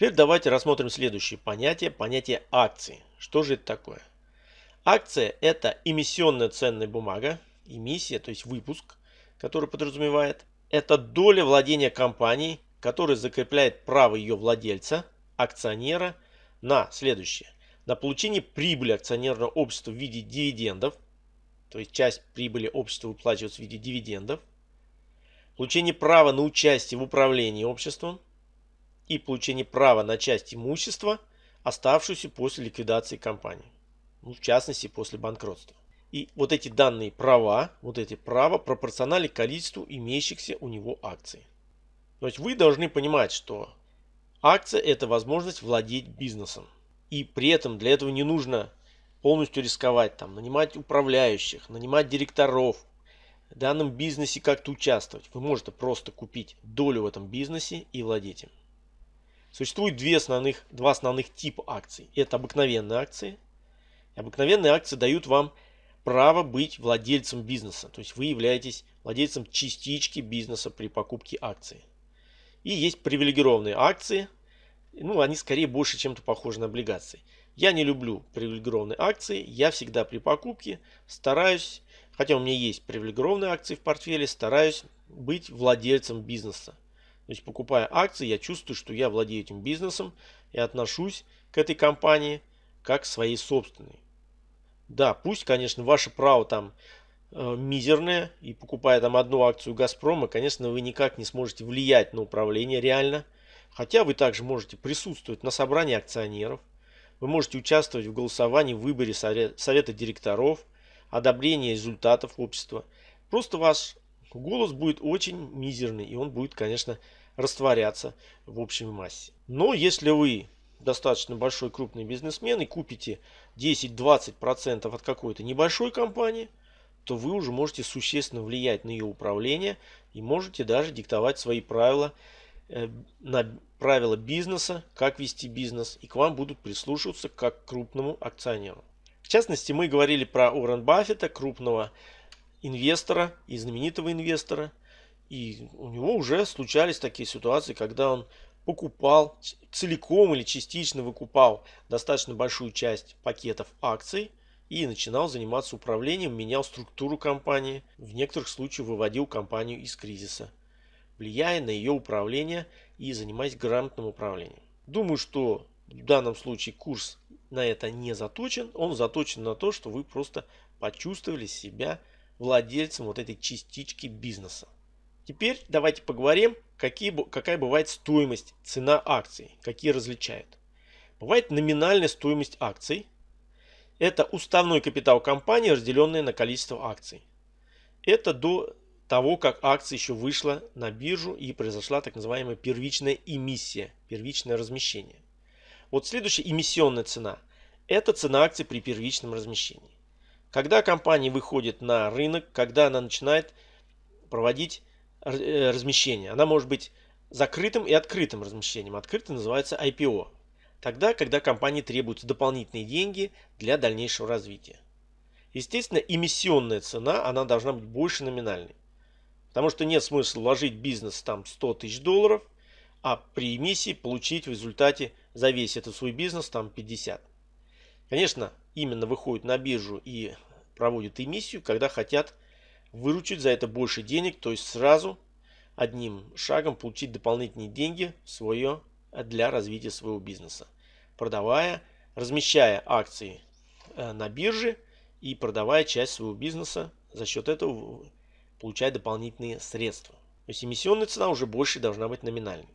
Теперь давайте рассмотрим следующее понятие, понятие акции. Что же это такое? Акция – это эмиссионная ценная бумага, эмиссия, то есть выпуск, который подразумевает. Это доля владения компанией, которая закрепляет право ее владельца, акционера, на следующее. На получение прибыли акционерного общества в виде дивидендов, то есть часть прибыли общества выплачивается в виде дивидендов, получение права на участие в управлении обществом и получение права на часть имущества, оставшуюся после ликвидации компании ну, в частности после банкротства. И вот эти данные права, вот эти права пропорциональны количеству имеющихся у него акций. То есть вы должны понимать, что акция это возможность владеть бизнесом. И при этом для этого не нужно полностью рисковать, там, нанимать управляющих, нанимать директоров, в данном бизнесе как-то участвовать. Вы можете просто купить долю в этом бизнесе и владеть им. Существует две основных, два основных типа акций. Это обыкновенные акции – Обыкновенные акции дают вам право быть владельцем бизнеса. То есть вы являетесь владельцем частички бизнеса при покупке акций. И есть привилегированные акции. Ну, они скорее больше чем-то похожи на облигации. Я не люблю привилегированные акции. Я всегда при покупке стараюсь, хотя у меня есть привилегированные акции в портфеле, стараюсь быть владельцем бизнеса. То есть покупая акции, я чувствую, что я владею этим бизнесом и отношусь к этой компании как своей собственной. Да, пусть, конечно, ваше право там э, мизерное, и покупая там одну акцию Газпрома, конечно, вы никак не сможете влиять на управление реально. Хотя вы также можете присутствовать на собрании акционеров, вы можете участвовать в голосовании в выборе совета директоров, одобрении результатов общества. Просто ваш голос будет очень мизерный, и он будет, конечно, растворяться в общей массе. Но если вы достаточно большой крупный бизнесмен и купите 10-20% от какой-то небольшой компании, то вы уже можете существенно влиять на ее управление и можете даже диктовать свои правила, э, на правила бизнеса, как вести бизнес, и к вам будут прислушиваться как к крупному акционеру. В частности, мы говорили про Уоррен Баффета, крупного инвестора и знаменитого инвестора. И у него уже случались такие ситуации, когда он покупал целиком или частично выкупал достаточно большую часть пакетов акций и начинал заниматься управлением, менял структуру компании, в некоторых случаях выводил компанию из кризиса, влияя на ее управление и занимаясь грамотным управлением. Думаю, что в данном случае курс на это не заточен, он заточен на то, что вы просто почувствовали себя владельцем вот этой частички бизнеса. Теперь давайте поговорим, какие, какая бывает стоимость, цена акций, какие различают. Бывает номинальная стоимость акций. Это уставной капитал компании, разделенный на количество акций. Это до того, как акция еще вышла на биржу и произошла так называемая первичная эмиссия, первичное размещение. Вот следующая эмиссионная цена. Это цена акций при первичном размещении. Когда компания выходит на рынок, когда она начинает проводить размещения. Она может быть закрытым и открытым размещением. Открытый называется IPO. Тогда, когда компании требуются дополнительные деньги для дальнейшего развития. Естественно, эмиссионная цена, она должна быть больше номинальной. Потому что нет смысла вложить бизнес там 100 тысяч долларов, а при эмиссии получить в результате за весь этот свой бизнес там 50. Конечно, именно выходят на биржу и проводят эмиссию, когда хотят выручить за это больше денег, то есть сразу одним шагом получить дополнительные деньги свое, для развития своего бизнеса. Продавая, размещая акции э, на бирже и продавая часть своего бизнеса, за счет этого получая дополнительные средства. То есть эмиссионная цена уже больше должна быть номинальной.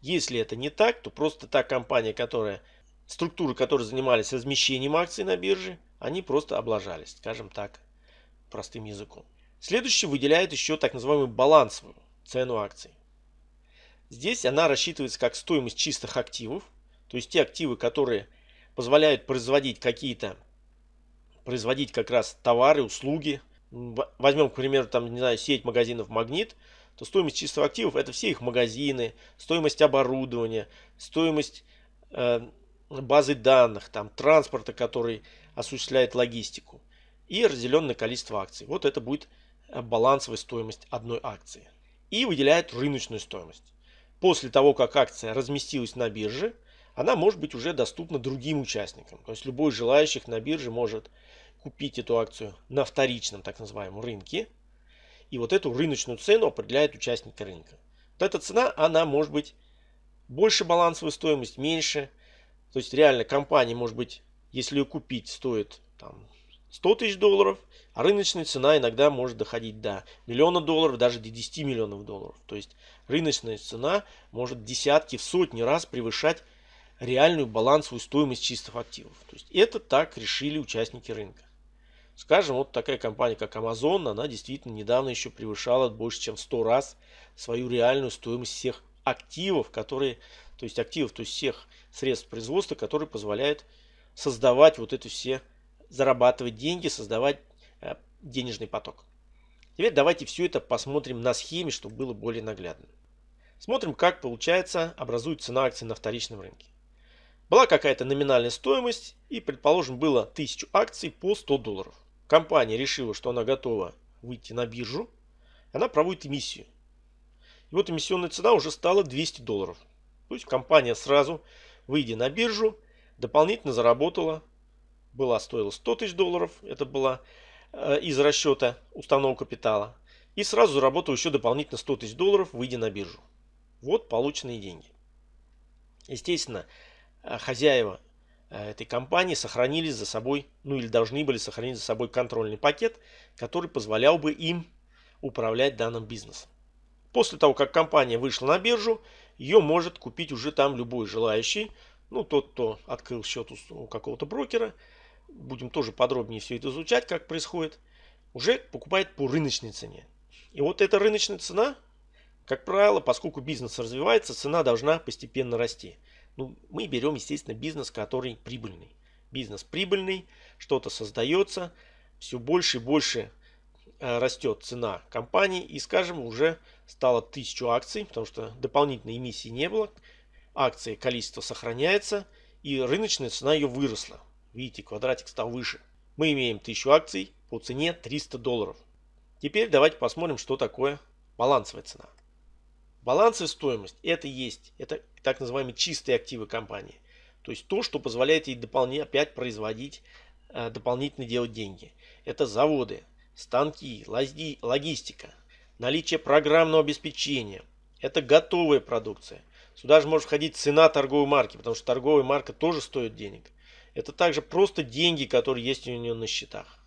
Если это не так, то просто та компания, которая, структуры, которые занимались размещением акций на бирже, они просто облажались, скажем так, простым языком. Следующий выделяет еще так называемую балансовую цену акций. Здесь она рассчитывается как стоимость чистых активов, то есть те активы, которые позволяют производить какие-то, производить как раз товары, услуги. Возьмем, к примеру, там, не знаю, сеть магазинов «Магнит», то стоимость чистых активов это все их магазины, стоимость оборудования, стоимость э, базы данных, там, транспорта, который осуществляет логистику и разделенное количество акций. Вот это будет э, балансовая стоимость одной акции. И выделяет рыночную стоимость. после того, как акция разместилась на бирже, она может быть уже доступна другим участникам. То есть любой желающих на бирже может купить эту акцию на вторичном так называемом рынке. И вот эту рыночную цену определяет участники рынка. Вот эта цена, она может быть больше балансовой стоимость, меньше. То есть реально компания может быть, если ее купить, стоит там, 100 тысяч долларов, а рыночная цена иногда может доходить до миллиона долларов, даже до 10 миллионов долларов. То есть рыночная цена может десятки, в сотни раз превышать реальную балансовую стоимость чистых активов. То есть это так решили участники рынка. Скажем, вот такая компания, как Amazon, она действительно недавно еще превышала больше, чем в 100 раз свою реальную стоимость всех активов, которые, то есть активов, то есть всех средств производства, которые позволяют создавать вот это все, зарабатывать деньги, создавать э, денежный поток. Теперь давайте все это посмотрим на схеме, чтобы было более наглядно. Смотрим, как получается образует цена акций на вторичном рынке. Была какая-то номинальная стоимость и, предположим, было 1000 акций по 100 долларов. Компания решила, что она готова выйти на биржу. Она проводит эмиссию. И вот эмиссионная цена уже стала 200 долларов. То есть компания сразу, выйдя на биржу, дополнительно заработала. Была стоила 100 тысяч долларов. Это была э, из расчета установок капитала. И сразу заработала еще дополнительно 100 тысяч долларов, выйдя на биржу. Вот полученные деньги. Естественно, Э, хозяева э, этой компании сохранили за собой, ну или должны были сохранить за собой контрольный пакет, который позволял бы им управлять данным бизнесом. После того, как компания вышла на биржу, ее может купить уже там любой желающий. Ну, тот, кто открыл счет у какого-то брокера, будем тоже подробнее все это изучать, как происходит, уже покупает по рыночной цене. И вот эта рыночная цена, как правило, поскольку бизнес развивается, цена должна постепенно расти. Ну, мы берем, естественно, бизнес, который прибыльный. Бизнес прибыльный, что-то создается, все больше и больше э, растет цена компании и, скажем, уже стало тысячу акций, потому что дополнительной эмиссии не было. Акции количество сохраняется и рыночная цена ее выросла. Видите, квадратик стал выше. Мы имеем тысячу акций по цене 300 долларов. Теперь давайте посмотрим, что такое балансовая цена. Балансовая стоимость это есть, это так называемые чистые активы компании. То есть то, что позволяет ей дополнительно опять производить, э, дополнительно делать деньги. Это заводы, станки, логистика, наличие программного обеспечения. Это готовая продукция. Сюда же может входить цена торговой марки, потому что торговая марка тоже стоит денег. Это также просто деньги, которые есть у нее на счетах.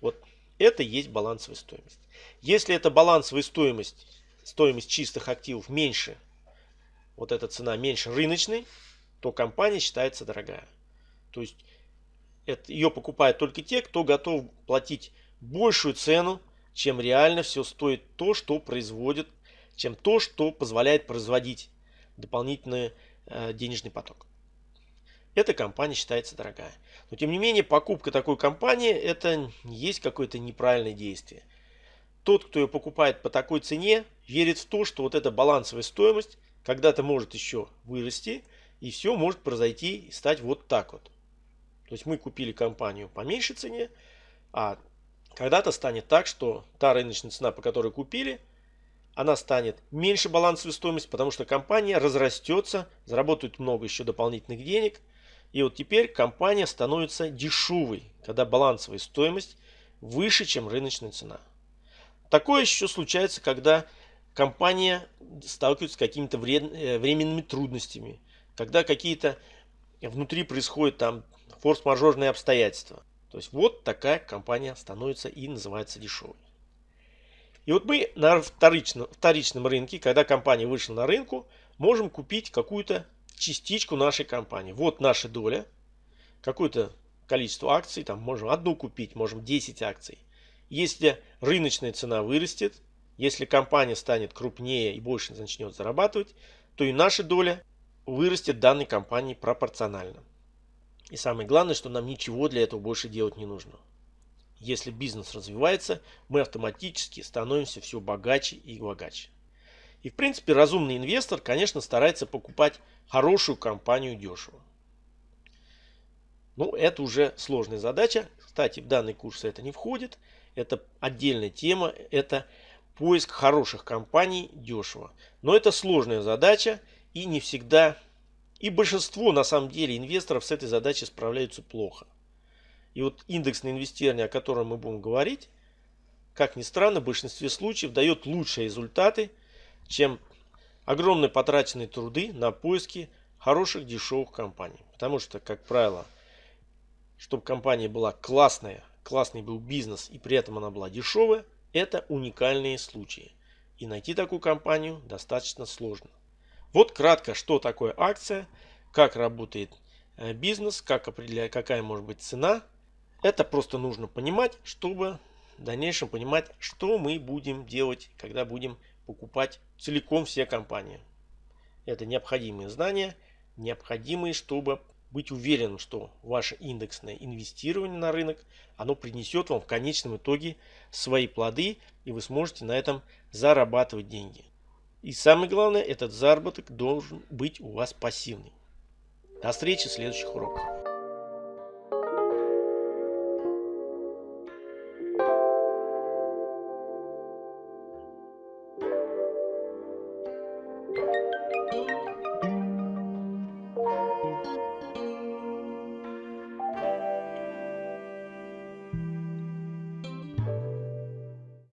Вот это есть балансовая стоимость. Если это балансовая стоимость стоимость чистых активов меньше, вот эта цена меньше рыночной, то компания считается дорогая. То есть это, ее покупают только те, кто готов платить большую цену, чем реально все стоит то, что производит, чем то, что позволяет производить дополнительный э, денежный поток. Эта компания считается дорогая. Но тем не менее покупка такой компании это есть какое-то неправильное действие тот, кто ее покупает по такой цене, верит в то, что вот эта балансовая стоимость когда-то может еще вырасти, и все может произойти и стать вот так вот. То есть мы купили компанию по меньшей цене, а когда-то станет так, что та рыночная цена, по которой купили, она станет меньше балансовой стоимости, потому что компания разрастется, заработает много еще дополнительных денег. И вот теперь компания становится дешевой, когда балансовая стоимость выше, чем рыночная цена. Такое еще случается, когда компания сталкивается с какими-то э, временными трудностями, когда какие-то внутри происходят там форс-мажорные обстоятельства. То есть вот такая компания становится и называется дешевой. И вот мы на вторичном, вторичном рынке, когда компания вышла на рынку, можем купить какую-то частичку нашей компании. Вот наша доля, какое-то количество акций, там можем одну купить, можем 10 акций. Если рыночная цена вырастет, если компания станет крупнее и больше начнет зарабатывать, то и наша доля вырастет данной компании пропорционально. И самое главное, что нам ничего для этого больше делать не нужно. Если бизнес развивается, мы автоматически становимся все богаче и богаче. И в принципе разумный инвестор, конечно, старается покупать хорошую компанию дешево. Ну, это уже сложная задача. Кстати, в данный курс это не входит. Это отдельная тема, это поиск хороших компаний дешево. Но это сложная задача и не всегда, и большинство на самом деле инвесторов с этой задачей справляются плохо. И вот индексное инвестирование, о котором мы будем говорить, как ни странно, в большинстве случаев дает лучшие результаты, чем огромные потраченные труды на поиски хороших дешевых компаний. Потому что, как правило, чтобы компания была классная, классный был бизнес и при этом она была дешевая, это уникальные случаи. И найти такую компанию достаточно сложно. Вот кратко, что такое акция, как работает э, бизнес, как определяет, какая может быть цена. Это просто нужно понимать, чтобы в дальнейшем понимать, что мы будем делать, когда будем покупать целиком все компании. Это необходимые знания, необходимые, чтобы быть уверенным, что ваше индексное инвестирование на рынок, оно принесет вам в конечном итоге свои плоды, и вы сможете на этом зарабатывать деньги. И самое главное, этот заработок должен быть у вас пассивный. До встречи в следующих уроках.